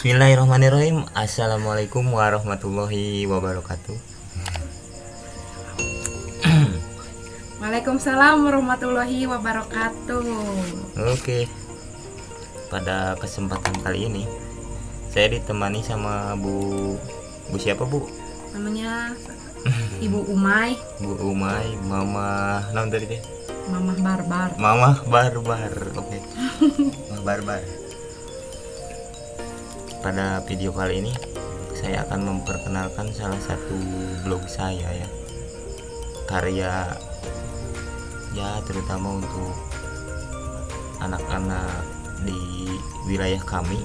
Bismillahirrahmanirrahim. Assalamualaikum warahmatullahi wabarakatuh. Waalaikumsalam warahmatullahi wabarakatuh. Oke. Pada kesempatan kali ini Saya ditemani sama Bu Bu siapa Bu? Namanya Ibu Umay. Bu Umay Mama Naon tadi teh? Mamah Barbar. Mama Barbar Oke. Mama Barbar Pada video kali ini Saya akan memperkenalkan salah satu blog saya ya Karya Ya terutama untuk Anak-anak di wilayah kami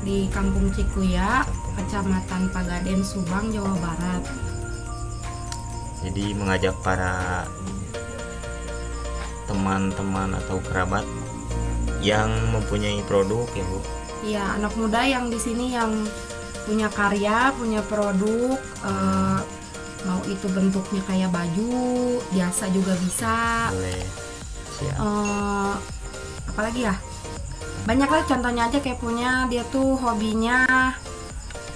di Kampung Cikuya. Kecamatan Pagaden, Subang, Jawa Barat. Jadi mengajak para teman-teman atau kerabat yang mempunyai produk ya Bu Iya, anak muda yang di sini yang punya karya, punya produk, eh, mau itu bentuknya kayak baju, biasa juga bisa. boleh. Siap. Eh apalagi ya? Banyak lah contohnya aja kayak punya dia tuh hobinya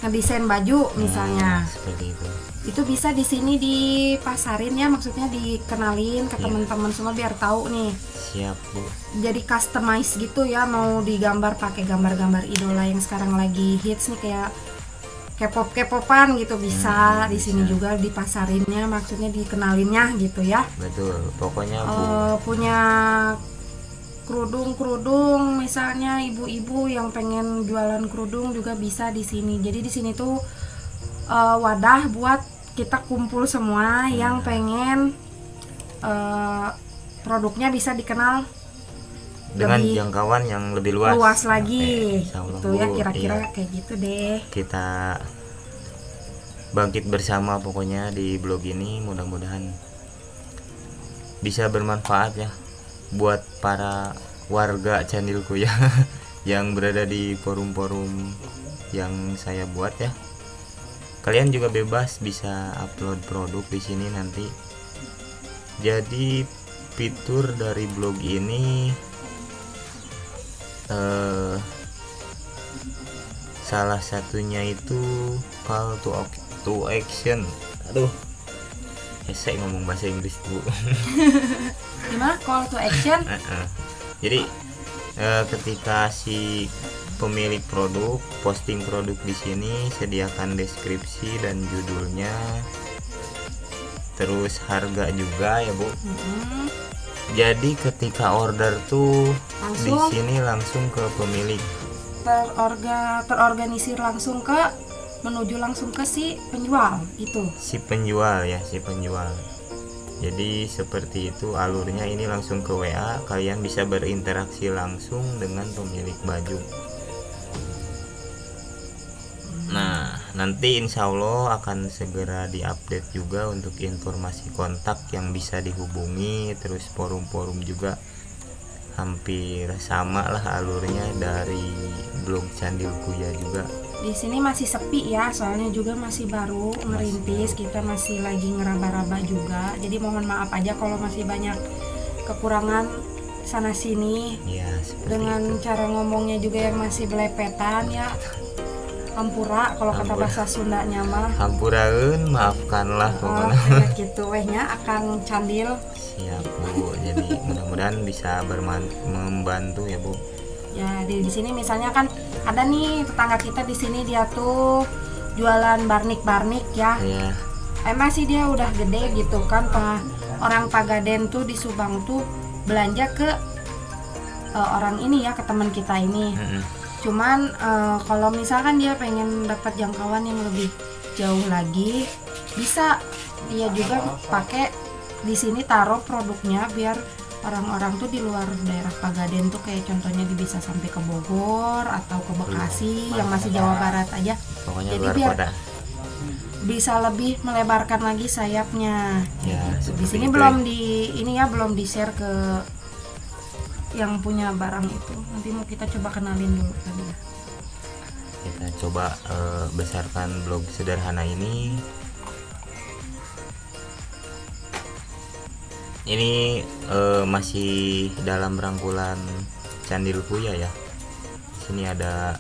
ngedesain baju misalnya. Hmm, seperti itu itu bisa di sini dipasarin ya maksudnya dikenalin ke Iya. teman-teman semua biar tahu nih. Siap Bu. Jadi customize gitu ya mau digambar pakai gambar-gambar idola yang sekarang lagi hits nih kayak K-pop K-popan gitu. Bisa Hmm, di sini juga dipasarinnya maksudnya dikenalinnya gitu ya. Betul pokoknya Bu. Eh, punya kerudung-kerudung misalnya ibu-ibu yang pengen jualan kerudung juga bisa di sini. Jadi di sini tuh eh, wadah buat kita kumpul semua yang pengen eh, produknya bisa dikenal dengan lebih jangkauan yang lebih luas luas, lagi. Allah, Itu ya kira-kira Iya, kayak gitu deh. kita bangkit bersama pokoknya di blog ini mudah-mudahan bisa bermanfaat ya buat para warga Candilku ya yang berada di forum-forum yang saya buat ya kalian juga bebas bisa upload produk di sini nanti jadi fitur dari blog ini eh salah satunya itu call to, to action aduh saya ngomong bahasa Inggris bu Gimana call to action? Heeh. jadi eh, ketika si pemilik produk posting produk di sini sediakan deskripsi dan judulnya. Terus harga juga ya bu. Mm-mm. jadi ketika order tuh di sini langsung ke pemilik. Terorga terorganisir langsung ke menuju langsung ke si penjual itu. si penjual ya si penjual. Jadi seperti itu alurnya. Ini langsung ke WA kalian bisa berinteraksi langsung dengan pemilik baju nanti insya Allah akan segera diupdate juga untuk informasi kontak yang bisa dihubungi terus forum-forum juga hampir sama lah alurnya dari blog Candil Kuya juga Di sini masih sepi ya, soalnya juga masih baru ngerintis, kita masih lagi ngeraba-raba juga. Jadi mohon maaf aja kalau masih banyak kekurangan sana sini ya dengan itu cara ngomongnya juga yang masih belepetan ya. Hampura kalau kata bahasa Sundanya mah. hampuraeun maafkanlah Oh, pokoknya kayak gitu wehnya akan candil. Siap Bu. Jadi mudah-mudahan bisa membantu ya Bu. Ya di, di sini misalnya kan ada nih tetangga kita di sini dia tuh jualan barnik-barnik ya. Ya, emang sih dia udah gede gitu kan pa- orang Pagaden tuh di Subang tuh belanja ke eh, orang ini ya ke teman kita ini mm-mm. Cuman eh, kalau misalkan dia pengen dapat jangkauan yang lebih jauh lagi bisa. Dia juga pakai di sini taruh produknya biar orang-orang tuh di luar daerah Pagaden tuh kayak contohnya dia bisa sampai ke Bogor atau ke Bekasi yang masih Jawa Barat. Aja. Pokoknya Jadi luar biar- kota. bisa lebih melebarkan lagi sayapnya. Ya, di sini itu belum di ini ya belum di share ke yang punya barang itu. Nanti mau kita coba kenalin dulu tadi Kita coba eh, besarkan blog sederhana ini. Ini eh, masih dalam rangkulan Candil Kuya ya. Sini ada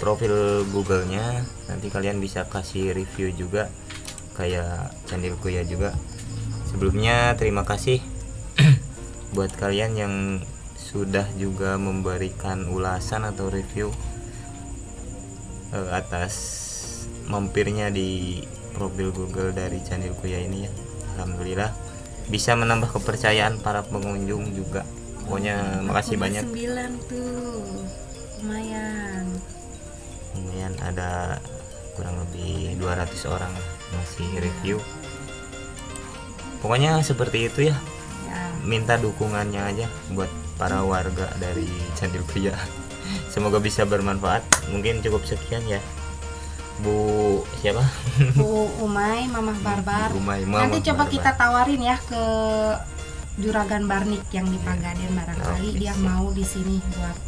profil Google-nya. Nanti kalian bisa kasih review juga kayak Candil Kuya juga. Sebelumnya terima kasih buat kalian yang sudah juga memberikan ulasan atau review eh, atas mampirnya di profil Google dari Candil Kuya ini ya. Alhamdulillah bisa menambah kepercayaan para pengunjung juga. Pokoknya makasih banyak. 9 tuh. Lumayan. Lumayan ada kurang lebih 200 orang masih review. Pokoknya seperti itu ya minta dukungannya aja buat para warga dari Candil Pria semoga bisa bermanfaat. Mungkin cukup sekian ya. Bu siapa? Bu Umay Mamah Barbar. Umay Mamah nanti coba Barbar. kita tawarin ya ke Juragan Barnik yang di Pagaden barangkali Oke, dia siap. mau di sini buat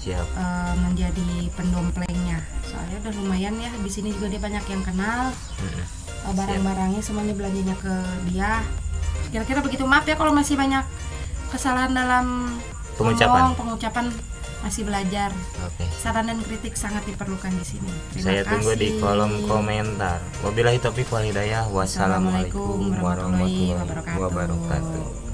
siap. eh, menjadi pendomplengnya. Soalnya udah lumayan ya di sini juga dia banyak yang kenal. Mm-mm. Eh, barang-barangnya semuanya belanjanya ke dia kira-kira begitu. Maaf ya kalau masih banyak kesalahan dalam Pengucapan. ngomong, pengucapan masih belajar. Oke. Saran dan kritik sangat diperlukan di sini. Terima saya tunggu di kasih. kolom komentar. Wabillahi taufiq wal hidayah. Wassalamualaikum warahmatullahi wabarakatuh